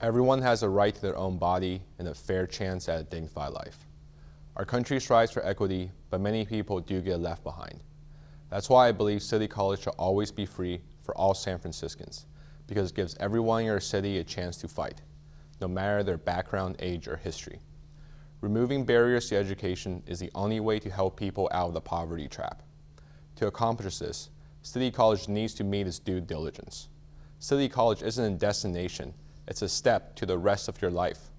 everyone has a right to their own body and a fair chance at a dignified life. Our country strives for equity, but many people do get left behind. That's why I believe City College should always be free for all San Franciscans, because it gives everyone in your city a chance to fight, no matter their background, age, or history. Removing barriers to education is the only way to help people out of the poverty trap. To accomplish this, City College needs to meet its due diligence. City College isn't a destination, it's a step to the rest of your life.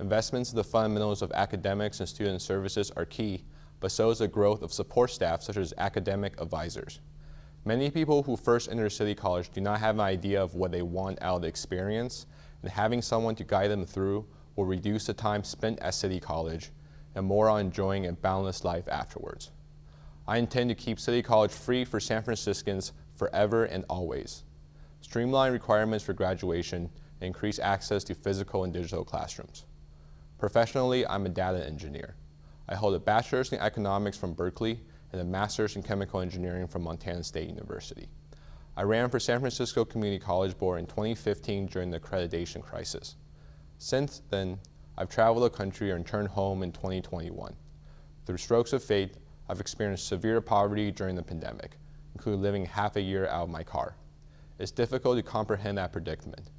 Investments in the fundamentals of academics and student services are key, but so is the growth of support staff such as academic advisors. Many people who first enter City College do not have an idea of what they want out of the experience, and having someone to guide them through will reduce the time spent at City College and more on enjoying a boundless life afterwards. I intend to keep City College free for San Franciscans forever and always. Streamline requirements for graduation increase access to physical and digital classrooms. Professionally, I'm a data engineer. I hold a bachelor's in economics from Berkeley and a master's in chemical engineering from Montana State University. I ran for San Francisco Community College Board in 2015 during the accreditation crisis. Since then, I've traveled the country and returned home in 2021. Through strokes of fate, I've experienced severe poverty during the pandemic, including living half a year out of my car. It's difficult to comprehend that predicament.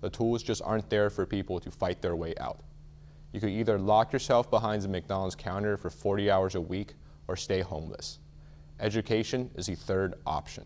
The tools just aren't there for people to fight their way out. You could either lock yourself behind the McDonald's counter for 40 hours a week or stay homeless. Education is the third option.